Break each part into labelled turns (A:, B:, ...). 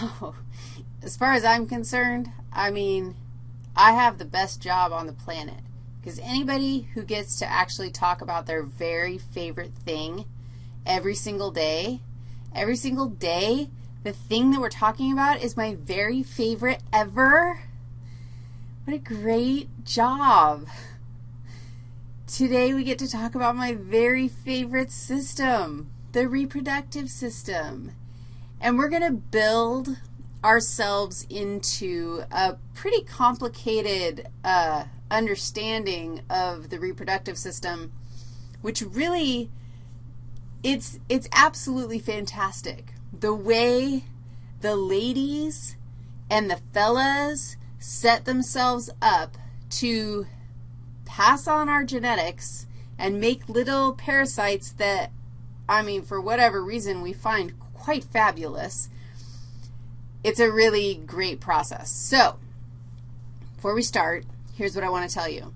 A: So as far as I'm concerned, I mean, I have the best job on the planet because anybody who gets to actually talk about their very favorite thing every single day, every single day, the thing that we're talking about is my very favorite ever. What a great job. Today we get to talk about my very favorite system, the reproductive system. And we're going to build ourselves into a pretty complicated uh, understanding of the reproductive system, which really, it's, it's absolutely fantastic. The way the ladies and the fellas set themselves up to pass on our genetics and make little parasites that, I mean, for whatever reason, we find quite fabulous it's a really great process. So before we start, here's what I want to tell you.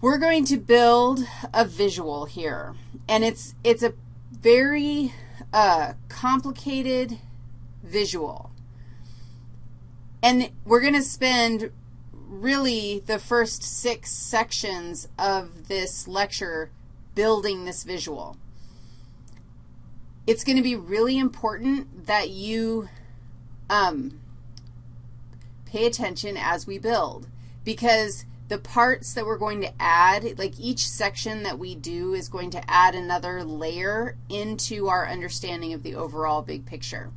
A: We're going to build a visual here, and it's, it's a very uh, complicated visual. And we're going to spend really the first six sections of this lecture building this visual it's going to be really important that you um, pay attention as we build because the parts that we're going to add, like each section that we do is going to add another layer into our understanding of the overall big picture.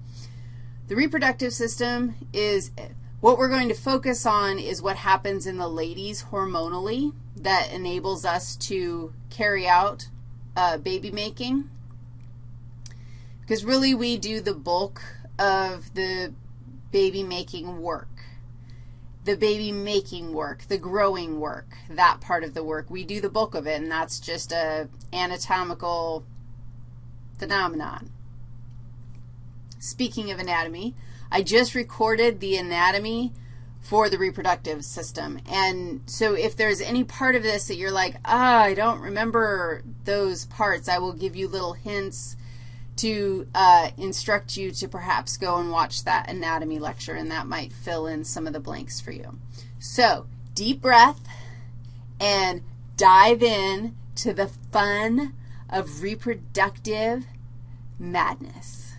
A: The reproductive system is, what we're going to focus on is what happens in the ladies hormonally that enables us to carry out uh, baby making because really we do the bulk of the baby making work. The baby making work, the growing work, that part of the work. We do the bulk of it, and that's just a anatomical phenomenon. Speaking of anatomy, I just recorded the anatomy for the reproductive system. And so if there's any part of this that you're like, ah, I don't remember those parts, I will give you little hints to uh, instruct you to perhaps go and watch that anatomy lecture, and that might fill in some of the blanks for you. So deep breath and dive in to the fun of reproductive madness.